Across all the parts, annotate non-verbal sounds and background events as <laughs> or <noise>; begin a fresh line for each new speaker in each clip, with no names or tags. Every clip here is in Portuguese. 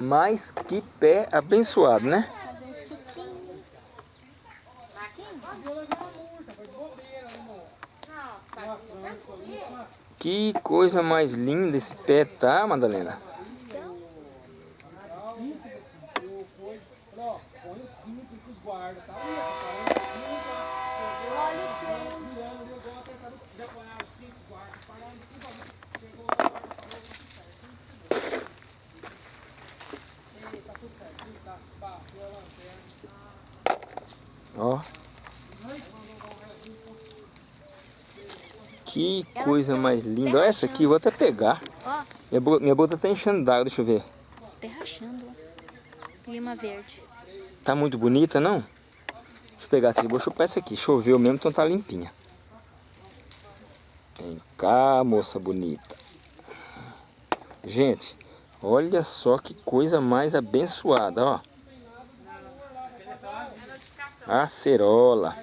Mas que pé abençoado, né? Que coisa mais linda esse pé, tá, Madalena? Ó. Que coisa mais linda. Olha essa aqui, vou até pegar.
Ó.
Minha, bo minha boca tá enchendo d'água, deixa eu ver.
Rachando, ó. Clima verde.
Tá muito bonita, não? Deixa eu pegar essa aqui, vou chupar essa aqui. Choveu mesmo, então tá limpinha. Vem cá, moça bonita. Gente, olha só que coisa mais abençoada, ó. Acerola.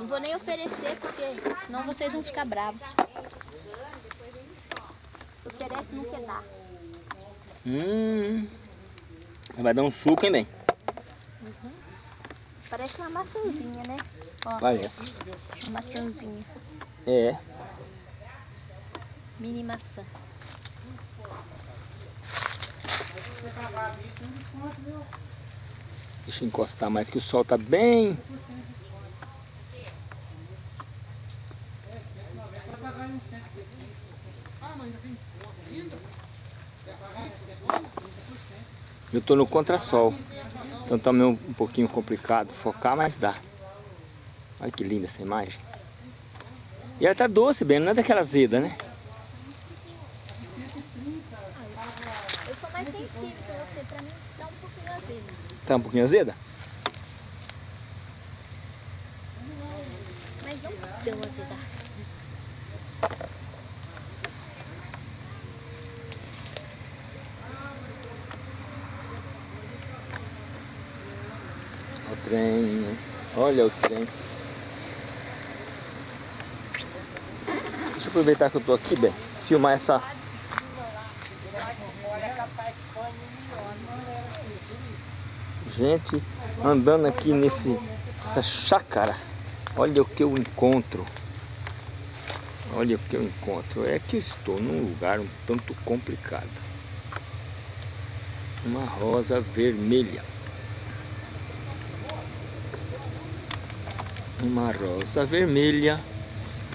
Não vou nem oferecer, porque senão vocês vão ficar bravos. Oferece não quer dar.
Hum. Vai dar um suco, hein, bem?
Parece uma maçãzinha, né? Ó,
Parece.
uma maçãzinha.
É.
Mini maçã.
Deixa eu encostar mais que o sol tá bem. Eu tô no contrassol. Então tá meio um pouquinho complicado focar, mas dá. Olha que linda essa imagem. E ela tá doce bem, não é daquela azeda, né?
Eu sou mais sensível que você, pra mim dá um pouquinho azedo.
Tá um pouquinho azeda?
Mas não tão azeda.
O trem, olha o trem. Deixa eu aproveitar que eu tô aqui, bem, filmar essa... Gente, andando aqui nesse, essa chácara, olha o que eu encontro. Olha o que eu encontro. É que eu estou num lugar um tanto complicado. Uma rosa vermelha. uma rosa vermelha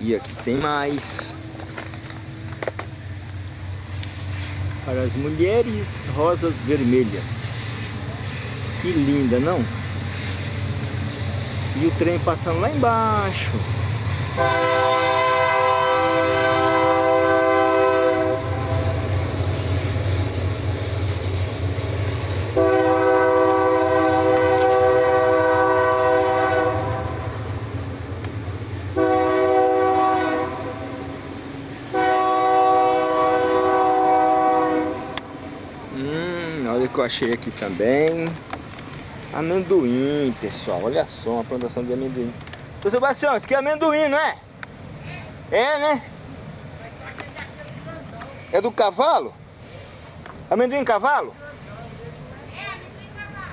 e aqui tem mais. Para as mulheres rosas vermelhas. Que linda não? E o trem passando lá embaixo achei aqui também. Amendoim, pessoal. Olha só, uma plantação de amendoim. Ô Sebastião, isso aqui é amendoim, não é? É, né? É do cavalo? Amendoim cavalo?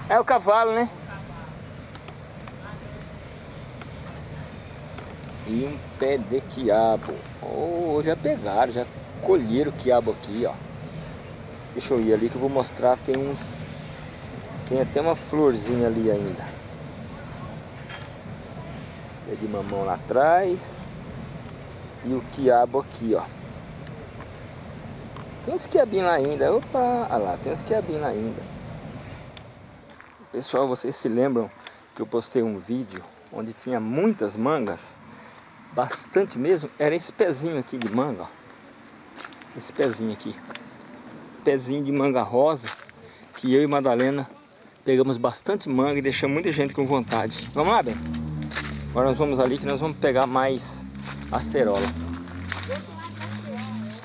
É o cavalo, né? E um pé de quiabo. Oh, já pegaram, já colheram o quiabo aqui, ó. Deixa eu ir ali que eu vou mostrar, tem uns... Tem até uma florzinha ali ainda. É de mamão lá atrás. E o quiabo aqui, ó. Tem uns quiabinhos lá ainda. Opa, olha lá, tem uns quiabinhos lá ainda. Pessoal, vocês se lembram que eu postei um vídeo onde tinha muitas mangas? Bastante mesmo. Era esse pezinho aqui de manga, ó. Esse pezinho aqui pezinho de manga rosa que eu e Madalena pegamos bastante manga e deixamos muita gente com vontade. Vamos lá, bem? Agora nós vamos ali que nós vamos pegar mais acerola.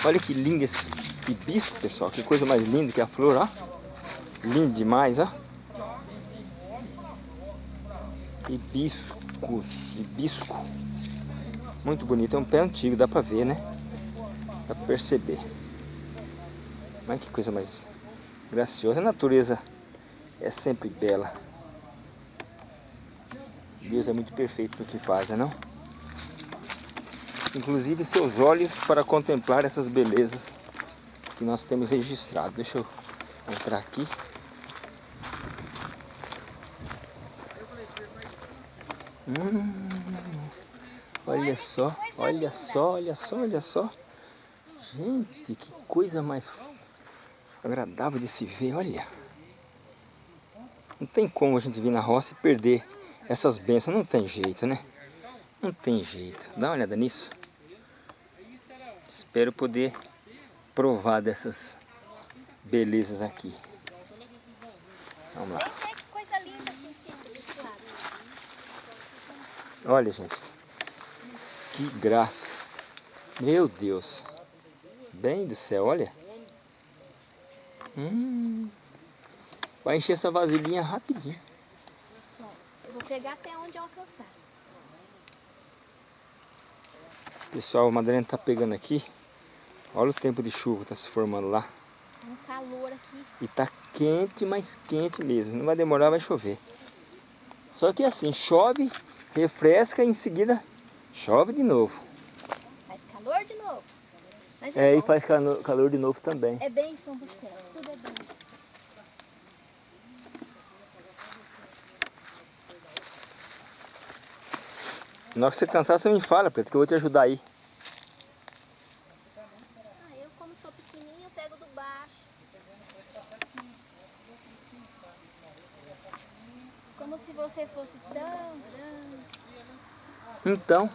Olha que lindo esse hibisco, pessoal. Que coisa mais linda que a flor, ó. Lindo demais, ó. Hibiscos, hibisco. Muito bonito, é um pé antigo, dá pra ver, né? Dá pra perceber. Mas que coisa mais graciosa. A natureza é sempre bela. Deus é muito perfeito no que faz, não? Inclusive seus olhos para contemplar essas belezas que nós temos registrado. Deixa eu entrar aqui. Hum, olha só, olha só, olha só, olha só. Gente, que coisa mais agradável de se ver, olha. Não tem como a gente vir na roça e perder essas bênçãos, não tem jeito, né? Não tem jeito. Dá uma olhada nisso. Espero poder provar dessas belezas aqui. Vamos lá. Olha, gente. Que graça. Meu Deus. Bem do céu, olha. Hum. Vai encher essa vasilhinha rapidinho.
Eu vou pegar até onde eu alcançar.
Pessoal, a Madalena está pegando aqui. Olha o tempo de chuva que está se formando lá.
Tá um calor aqui.
E tá quente, mas quente mesmo. Não vai demorar, vai chover. Só que assim, chove, refresca e em seguida chove de novo.
Faz calor de novo. É,
é e faz calor, calor de novo também.
É bênção do céu. Tudo é bênção.
Na hora que você cansar, você me fala, Preto, que eu vou te ajudar aí.
Ah, eu como sou pequenininho, pego do baixo. Como se você fosse tão grande.
Então,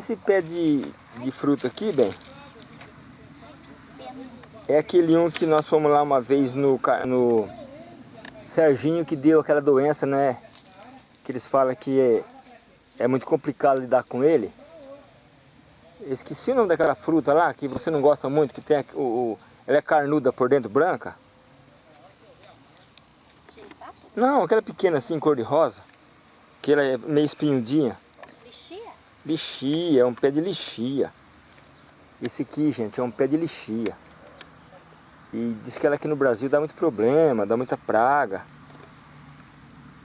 esse pé de, de fruta aqui, bem, é aquele um que nós fomos lá uma vez no, no Serginho que deu aquela doença, né? Que eles falam que é, é muito complicado lidar com ele. Eu esqueci o nome daquela fruta lá, que você não gosta muito, que tem o, o- ela é carnuda por dentro, branca. Não, aquela pequena assim, cor de rosa. Que ela é meio espinhudinha.
Lixia,
é um pé de lixia. Esse aqui, gente, é um pé de lixia. E diz que ela aqui no Brasil dá muito problema, dá muita praga.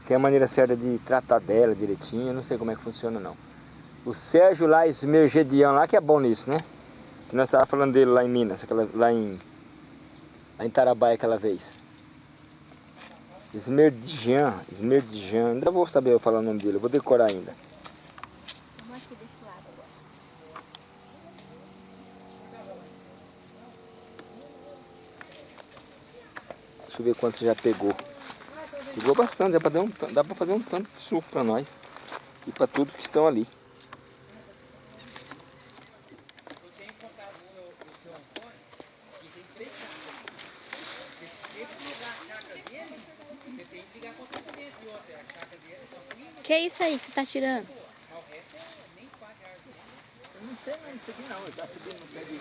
Tem a maneira certa de tratar dela direitinho, não sei como é que funciona não. O Sérgio lá, Esmergedião lá, que é bom nisso, né? Que nós estávamos falando dele lá em Minas, aquela, lá em lá em Tarabai aquela vez. Esmerdijan, Esmerdijan, ainda vou saber eu falar o nome dele, eu vou decorar ainda.
Vamos aqui desse lado agora.
Deixa eu ver quanto você já pegou. Pegou bastante, dá pra, dar um, tan- dá pra fazer um tanto de suco pra nós. E pra todos que estão ali.
Que é isso aí que você tá tirando?
Eu não sei não, isso aqui não, tá subindo no pé de...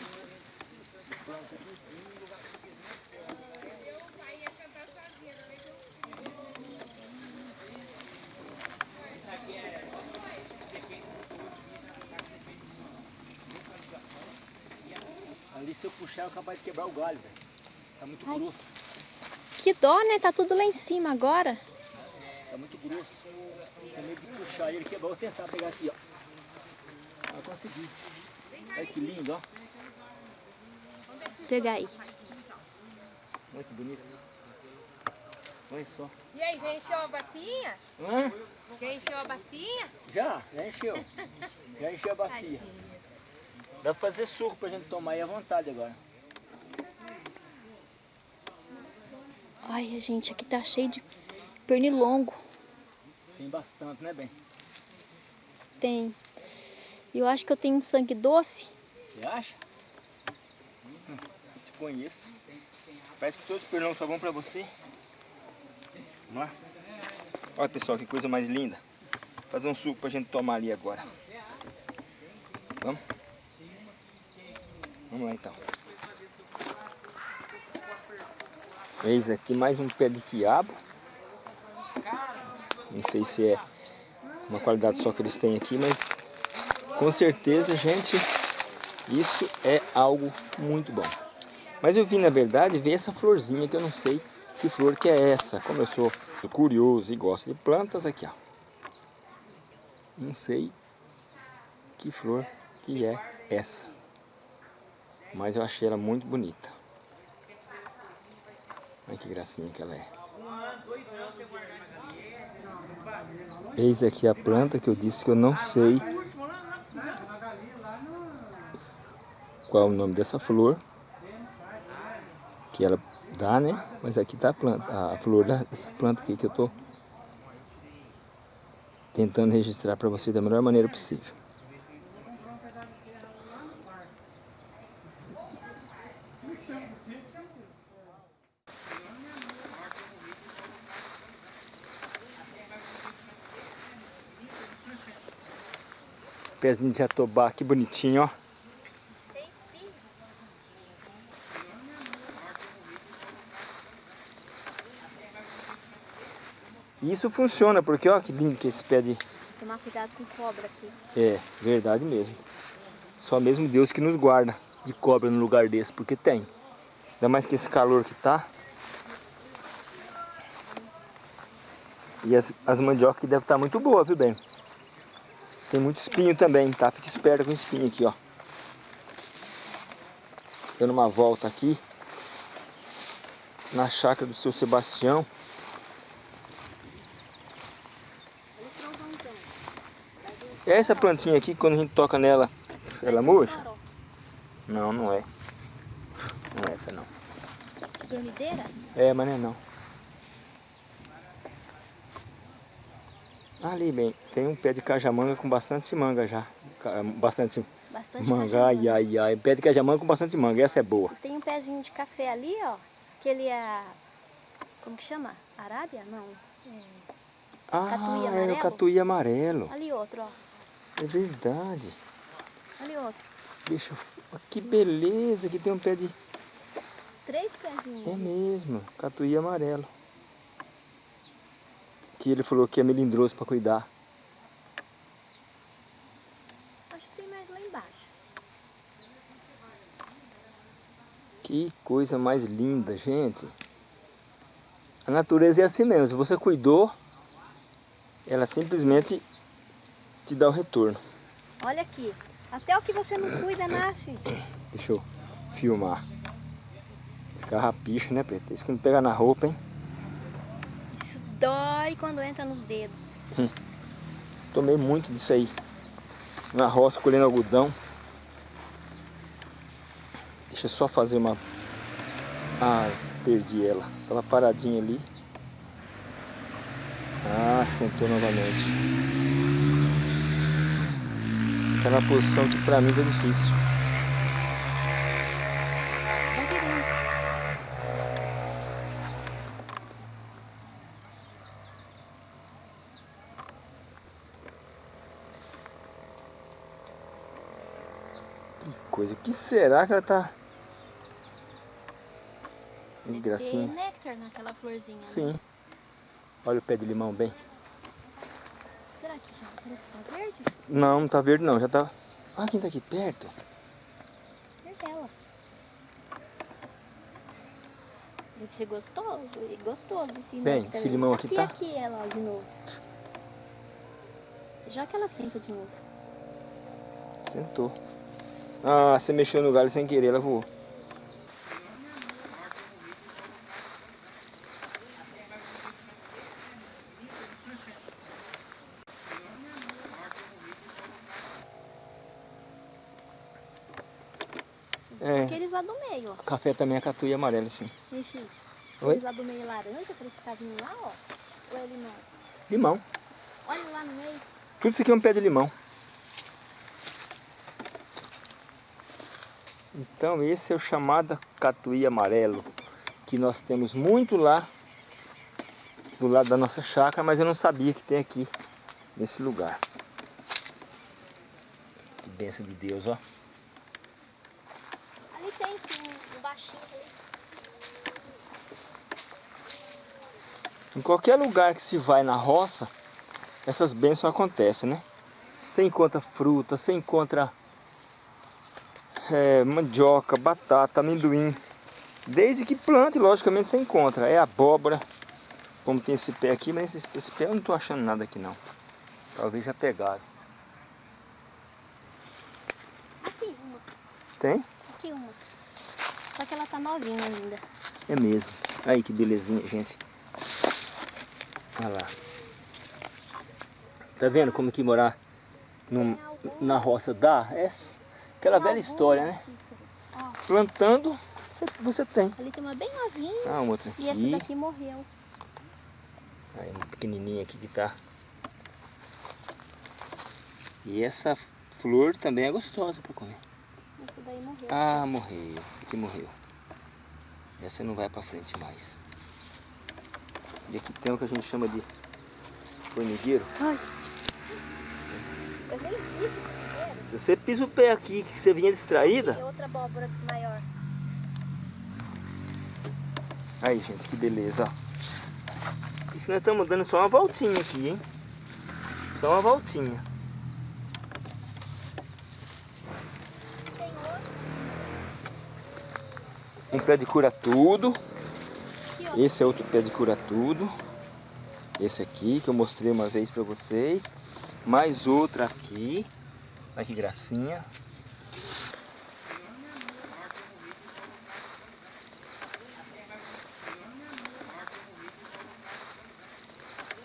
Se eu puxar, eu capaz de quebrar o galho, velho. Tá muito
Ai.
grosso.
Que dó, né? Tá tudo lá em cima agora.
Tá muito grosso. Tem medo de puxar ele quebrar. Vou tentar pegar aqui, ó. Ah, consegui. Olha que lindo, ó.
Pegar aí.
Olha que bonito. Olha só.
E aí, já encheu a bacia?
Hã?
Já encheu a bacia?
Já, já encheu. Já encheu a bacia. Dá pra fazer suco pra gente tomar aí à vontade agora.
Olha, gente, aqui tá cheio de pernilongo.
Tem bastante, né, bem?
Tem. Eu acho que eu tenho um sangue doce.
Você acha? Hum, te conheço. Parece que todos os pernilongos só vão pra você. Vamos lá? Olha, pessoal, que coisa mais linda. Fazer um suco pra gente tomar ali agora. Vamos? Vamos lá, então. Eis aqui mais um pé de quiabo. Não sei se é uma qualidade só que eles têm aqui, mas Com certeza, gente, isso é algo muito bom. Mas eu vim, na verdade, ver essa florzinha que eu não sei que flor que é essa. Como eu sou curioso e gosto de plantas, aqui ó. Não sei que flor que é essa. Mas eu achei ela muito bonita. Olha que gracinha que ela é. Eis aqui a planta que eu disse que eu não sei qual é o nome dessa flor. Que ela dá, né? Mas aqui está a planta, a flor dessa planta aqui que eu estou tentando registrar para você da melhor maneira possível. Pezinho de jatobá, que bonitinho, ó. E isso funciona, porque ó que lindo que esse pé de...
Tomar cuidado com cobra aqui.
É, verdade mesmo. Só mesmo Deus que nos guarda de cobra no lugar desse, porque tem. Ainda mais que esse calor que tá. E as, as mandiocas devem estar tá muito boas, viu, bem? Tem muito espinho também, tá? Fique esperto com espinho aqui, ó. Dando uma volta aqui. Na chácara do seu Sebastião. Essa plantinha aqui, quando a gente toca nela, ela murcha? Não, não é. Não é essa não.
Dormideira?
É, mas não é não. Ali, bem, tem um pé de cajamanga com bastante manga já. Bastante,
bastante
manga, ai, ai, ai. Pé de cajamanga com bastante manga, essa é boa.
Tem um pezinho de café ali, ó. Que ele é... Como que chama? Arábia? Não. É...
Ah, catuí é o catuí amarelo.
Ali outro, ó.
É verdade.
Ali outro.
Deixa eu... Que beleza que tem um pé de...
Três pezinhos.
É mesmo, catuí amarelo. Que ele falou que é melindroso para cuidar.
Acho que tem mais lá embaixo.
Que coisa mais linda, gente. A natureza é assim mesmo. Se você cuidou, ela simplesmente te dá o retorno.
Olha aqui, até o que você não cuida nasce.
Deixa eu filmar. Esse carrapicho, né, Preto? Isso que não pega na roupa, hein?
Dói quando entra nos dedos.
Hum. Tomei muito disso aí. Na roça, colhendo algodão. Deixa eu só fazer uma... Ai, perdi ela. Tava paradinha ali. Ah, sentou novamente. Tá na posição que pra mim tá difícil. Que coisa, o que será que ela tá... Que gracinha.
Tem néctar naquela florzinha. Né?
Sim. Olha o pé de limão bem.
Será que já parece que tá verde?
Não, não tá verde não, já tá... Olha quem tá aqui perto.
É ela. Deve ser gostoso, gostoso esse
Bem, esse limão aqui,
aqui
tá...
Aqui, ela de novo. Já que ela senta de novo.
Sentou. Ah, você mexeu no galho sem querer, ela voou.
É. Aqueles lá do meio, ó.
Café também é catuí amarelo, sim. Oi?
Aqueles lá do meio laranja, parece que tá vindo lá, ó. Ou é limão?
Limão.
Olha lá no meio.
Tudo isso aqui é um pé de limão. Então esse é o chamado catuí amarelo, que nós temos muito lá do lado da nossa chácara, mas eu não sabia que tem aqui nesse lugar. Que bênção de Deus, ó. Em qualquer lugar que se vai na roça, essas bênçãos acontecem, né? Você encontra fruta, você encontra é, mandioca, batata, amendoim. Desde que plante, logicamente você encontra. É abóbora, como tem esse pé aqui, mas esse, esse pé eu não estou achando nada aqui não. Talvez já pegaram.
Aqui uma.
Tem?
Aqui uma. Só que ela tá novinha ainda.
É mesmo. Aí que belezinha, gente. Olha lá. Tá vendo como que morar num- na roça dá? É aquela velha história, né?
Ó,
Plantando, você, você tem.
ali tem uma bem novinha.
Ah, uma outra
E essa
aqui.
daqui morreu.
Aí, uma pequenininha aqui que tá. E essa flor também é gostosa para comer.
Essa daí morreu.
Ah, morreu. Essa aqui morreu. Essa não vai para frente mais. E aqui tem o que a gente chama de formigueiro.
Ai. Eu nem vi essa
Se você pisa o pé aqui, que você vinha distraída.
E outra abóbora maior.
Aí, gente, que beleza, ó. Isso nós estamos dando só uma voltinha aqui, hein? Só uma voltinha.
Tem.
Um pé de cura tudo. Esse é outro pé de cura tudo. Esse aqui que eu mostrei uma vez para vocês. Mais outra aqui. Olha que gracinha.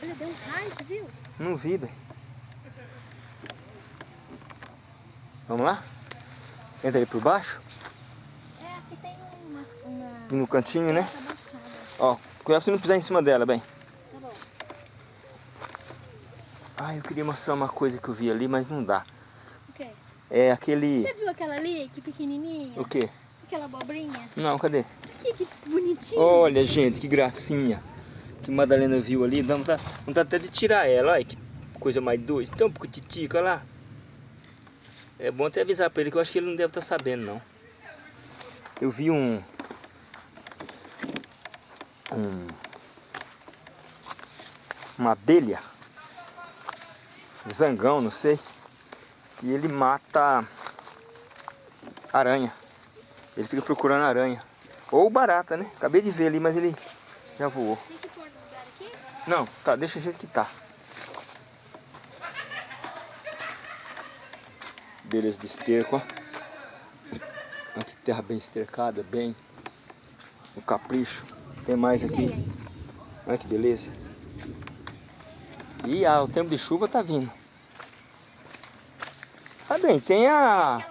Olha, deu um raio, você viu?
Não vi, bem. Vamos lá? Entra aí por baixo.
É, aqui tem uma... uma...
No cantinho, né? Ó, cuidado você não pisar em cima dela, bem.
Tá bom.
Ah, eu queria mostrar uma coisa que eu vi ali, mas não dá. É aquele...
Você viu aquela ali, que pequenininha?
O quê?
Aquela abobrinha?
Não, cadê?
Aqui, que bonitinha.
Olha, gente, que gracinha. Que Madalena viu ali. Dá vontade, vontade até de tirar ela. Olha que coisa mais doce. Tão titica lá. É bom até avisar pra ele que eu acho que ele não deve estar sabendo, não. Eu vi um... Um... Uma abelha. Zangão, não sei. E ele mata aranha. Ele fica procurando aranha. Ou barata, né? Acabei de ver ali, mas ele já voou.
Tem que pôr no lugar aqui?
Não, tá, deixa o jeito que tá. Beleza de esterco, ó. Olha que terra bem estercada, bem. O capricho. Tem mais aqui. Olha que beleza. E ah, o tempo de chuva tá vindo. Bem, tem a...
Aqui.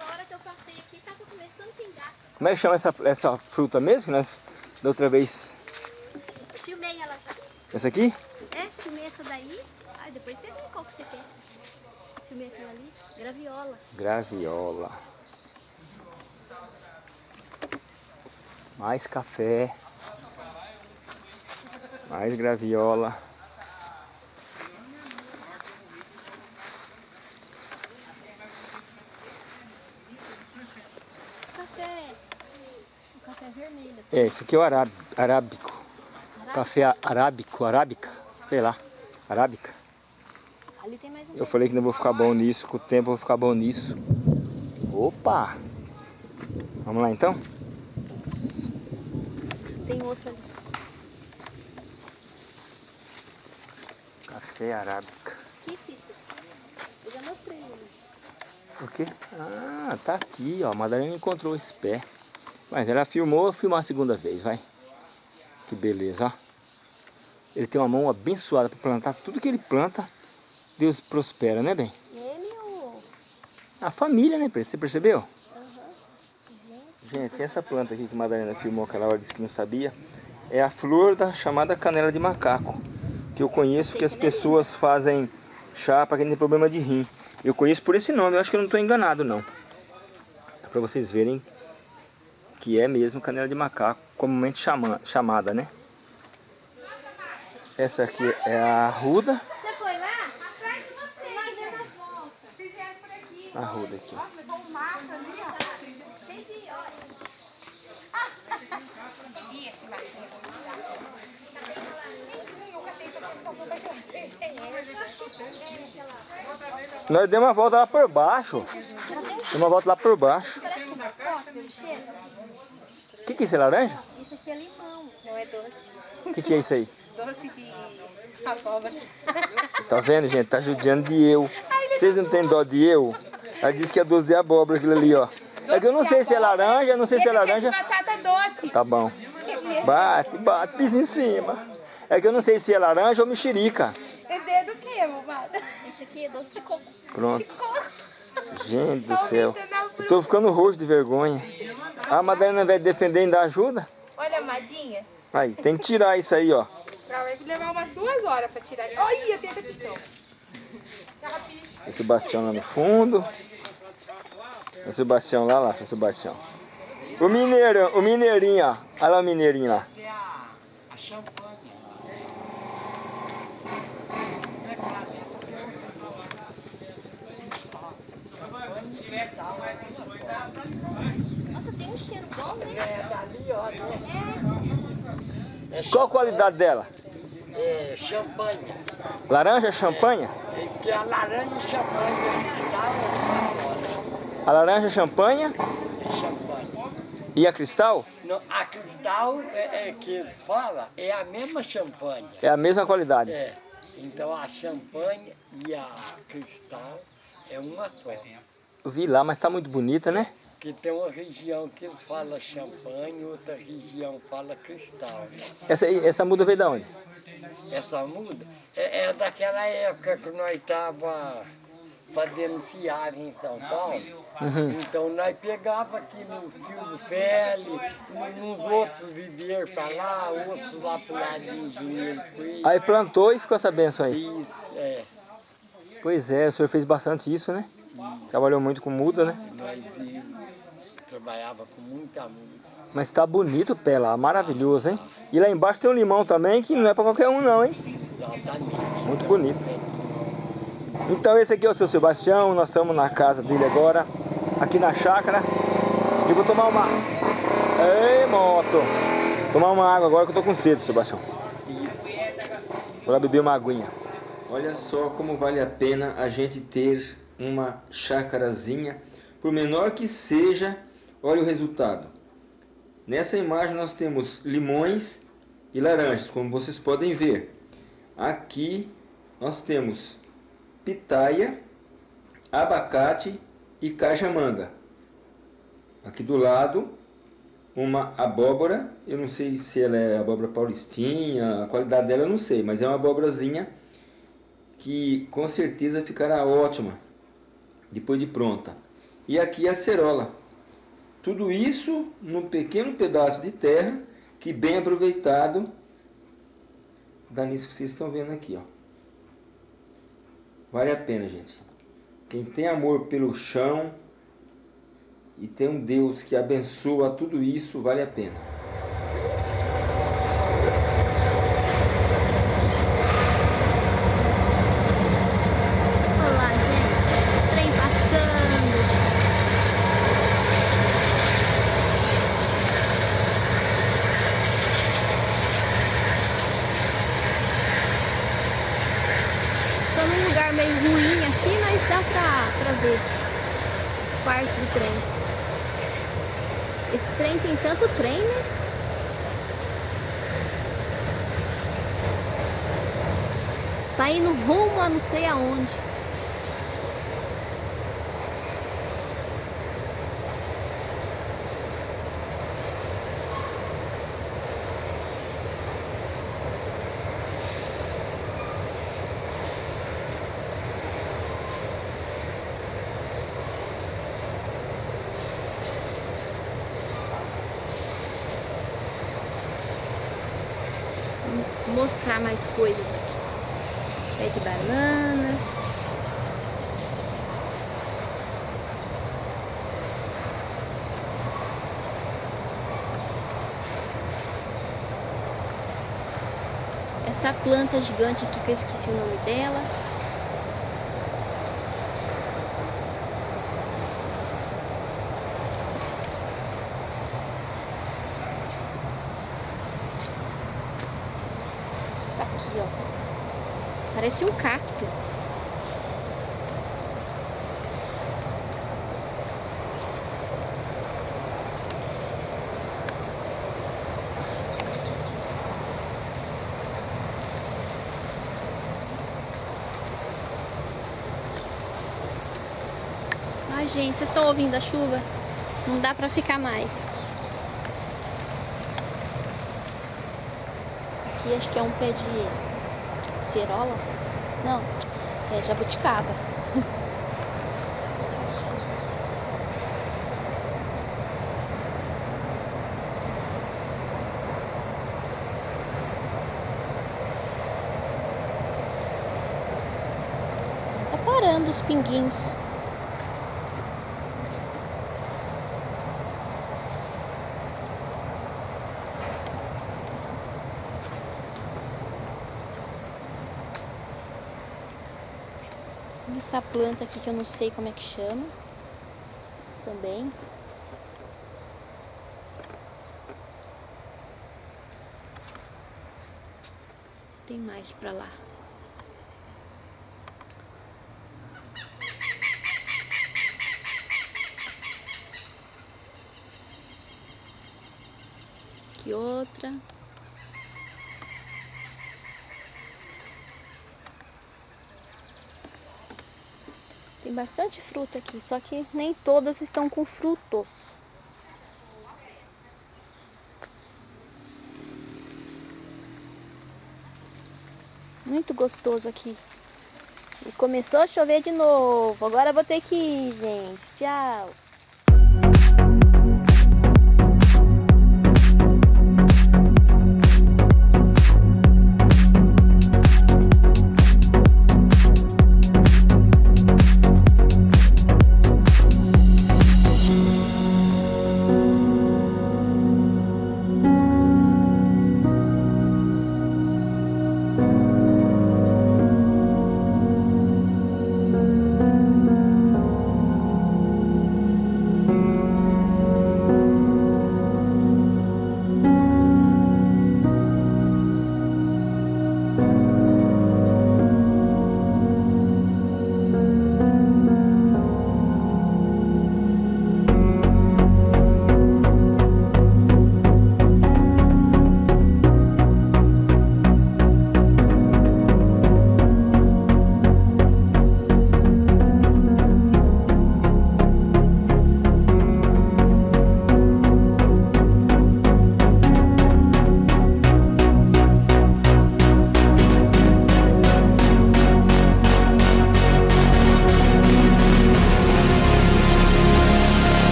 Como é que chama essa, essa fruta mesmo? Que nós da outra vez...
Eu filmei ela já.
Essa aqui?
É, filmei essa daí. Aí depois você vê qual que você quer. Filmei aquela ali. Graviola.
Graviola. Mais café. Mais graviola.
Café. O café vermelho.
É, esse aqui é o aráb- arábico. Café arábico, arábica, sei lá, arábica.
Ali tem mais um.
Eu falei que não vou ficar bom nisso, com o tempo eu vou ficar bom nisso. Opa! Vamos lá então?
Tem outro ali.
Café arábica.
Aqui, Cícero. Eu já mostrei ele.
O quê? Ah, tá aqui, ó. A Madalena encontrou esse pé. Mas ela filmou, vou filmar a segunda vez, vai. Que beleza, ó. Ele tem uma mão abençoada para plantar tudo que ele planta. Deus prospera, né, bem?
Ele ou...
A família, né, Pedro? Você percebeu?
Aham.
Gente, essa planta aqui que a Madalena filmou aquela hora, disse que não sabia, é a flor da chamada canela de macaco. Que eu conheço que as pessoas fazem chá para quem tem problema de rim. Eu conheço por esse nome, eu acho que eu não estou enganado não. Para vocês verem que é mesmo canela de macaco, comumente chama, chamada, né? Essa aqui é a arruda.
Você foi lá? Atrás de você. Volta.
Fizeram por aqui.
A arruda aqui. ó.
Nossa, bom mato ali, ó.
Cheio de óleo.
E esse matinho? Eu catei pra você, vai ter um. É, é,
Nós demos uma volta lá por baixo. Demos uma volta lá por baixo. O que, que é isso? É laranja?
Isso aqui é limão, não é doce.
O que, que é isso aí? <laughs>
Doce de abóbora.
Tá vendo, gente? Tá judiando de eu. Vocês não têm dó de eu? Ela disse que é doce de abóbora aquilo ali, ó. É que eu não sei se é laranja, não sei se é laranja.
batata doce.
Tá bom. <laughs> Bate, bate, pisa em cima. É que eu não sei se é laranja ou mexerica.
Esse é do que, bobada?
Esse aqui é doce de coco.
Pronto. Gente do céu. Eu tô ficando roxo de vergonha. A Madalena vai defender e dar ajuda?
Olha, amadinha.
Aí, tem que tirar isso aí, ó.
Pra vai levar umas duas horas pra tirar. Olha, tem até picão.
O Sebastião lá no fundo. O Sebastião lá, lá, seu Sebastião. O mineiro, o mineirinho, ó. Olha lá o mineirinho lá.
Nossa, tem um cheiro bom, né?
Qual a qualidade dela?
É, champanhe.
Laranja, champanha?
É que a laranja champanhe cristal é
A laranja, champanha
é champanhe.
e a cristal
No, a cristal é, é que eles falam, é a mesma champanhe.
é a mesma qualidade.
É. Então a champanhe e a cristal é uma só.
Eu vi lá, mas tá muito bonita, né?
Que tem uma região que eles falam champanhe, outra região fala cristal.
Essa, essa muda veio da onde?
Essa muda é, é daquela época que nós estava fazendo fiagem em São Paulo. Então nós pegava aqui no Silvio Feli, nos outros viveiros para lá, outros lá pro lado de Engenheiro Coelho.
Aí plantou e ficou essa benção aí.
Isso, é.
Pois é, o senhor fez bastante isso, né? Trabalhou muito com muda, né?
Nós trabalhava com muita muda.
Mas tá bonito o pé lá, maravilhoso, hein? E lá embaixo tem um limão também, que não é pra qualquer um não, hein?
Exatamente.
Muito bonito. Então esse aqui é o seu Sebastião, nós estamos na casa dele agora, aqui na chácara. E vou tomar uma... Ei, moto! Tomar uma água agora que eu tô com sede, Sebastião. Vou lá beber uma aguinha. Olha só como vale a pena a gente ter uma chácarazinha. Por menor que seja, olha o resultado. Nessa imagem nós temos limões e laranjas, como vocês podem ver. Aqui nós temos pitaia, abacate e cajamanga. Aqui do lado, uma abóbora, eu não sei se ela é abóbora paulistinha, a qualidade dela eu não sei, mas é uma abóborazinha que com certeza ficará ótima depois de pronta. E aqui a cerola. Tudo isso num pequeno pedaço de terra que bem aproveitado dá nisso que vocês estão vendo aqui, ó. Vale a pena, gente. Quem tem amor pelo chão e tem um Deus que abençoa tudo isso, vale a pena.
Olá, gente. Trem passando. Tô num lugar meio ruim aqui, mas dá pra, pra ver parte do trem. Esse trem tem tanto trem, né? Tá indo não sei aonde. Mostrar mais coisas. De bananas. Essa planta gigante aqui que eu esqueci o nome dela. Isso aqui, ó. Parece um cacto. Ai, gente, vocês estão ouvindo a chuva? Não dá pra ficar mais. Aqui acho que é um pé de cerola. Não, é jabuticaba. Tá parando os pinguinhos. Essa planta aqui que eu não sei como é que chama. Também. Tem mais pra lá. Aqui outra. Tem bastante fruta aqui, só que nem todas estão com frutos. Muito gostoso aqui. E começou a chover de novo. Agora eu vou ter que ir, gente. Tchau.